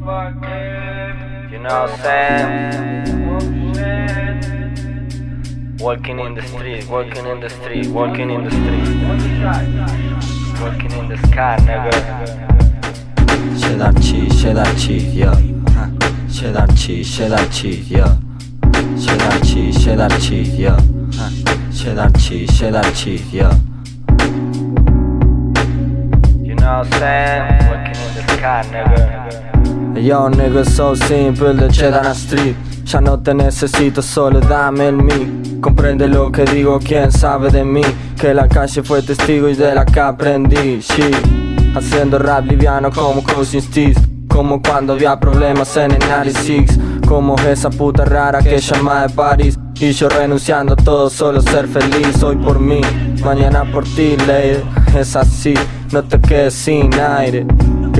You know what I'm saying? Walking in the street, walking in the street, walking in the street. Walking in the sky, nigga. Siedamci, siedamci, yo. Siedamci, siedamci, yo. Siedamci, siedamci, yo. Siedamci, siedamci, yo. You know what I'm saying? Walking in the sky, nigga. Yo, nigga, so simple de Cheddar Street. Ya no te necesito, solo dame el mic. Comprende lo que digo, quién sabe de mí. Que la calle fue testigo y de la que aprendí. Haciendo rap liviano como Cousin Steez. Como cuando había problemas en el 96. Como esa puta rara que llama de París. Y yo renunciando a todo, solo ser feliz. Hoy por mí, mañana por ti, lady. Es así, no te quedes sin aire.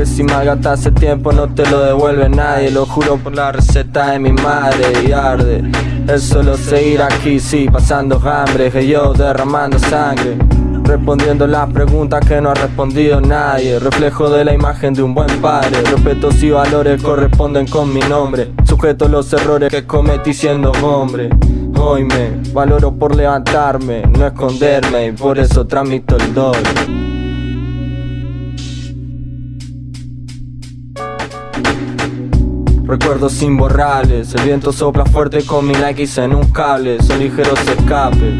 Que si malgastas hace tiempo no te lo devuelve nadie. Lo juro por la receta de mi madre y arde. Es solo seguir aquí, sí, pasando hambre Que yo derramando sangre. Respondiendo las preguntas que no ha respondido nadie. Reflejo de la imagen de un buen padre. Respetos y valores corresponden con mi nombre. Sujeto los errores que cometí siendo hombre. Hoy me valoro por levantarme, no esconderme Y por eso tramito el doble Recuerdos imborrables, el viento sopla fuerte con mi Nikes en un cable, son ligeros escapes.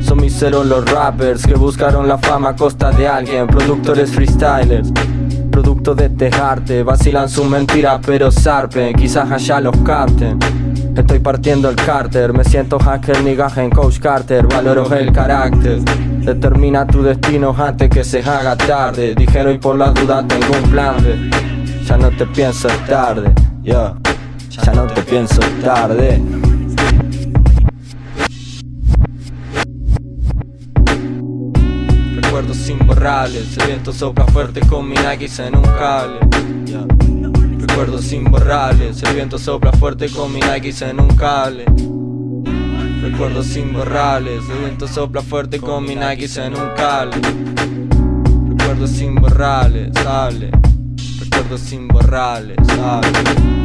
Son miseros los rappers que buscaron la fama a costa de alguien, productores freestylers. Producto de este arte, vacilan su mentira pero zarpen, quizás allá los capten. Estoy partiendo el cárter, me siento hacker migaja en Coach Carter, valoro el carácter. Determina tu destino antes que se haga tarde. Dijeron y por la duda tengo un plan B. Ya no te pienso es tarde, yo. Ya no te pienso tarde. Recuerdos imborrables, el viento sopla fuerte con mi Nikes en un cable. Recuerdos imborrables, el viento sopla fuerte con mi Nikes en un cable. Recuerdos imborrables, el viento sopla fuerte con mi Nikes en un cable. Recuerdos imborrables, sale. Recuerdos imborrables, sale.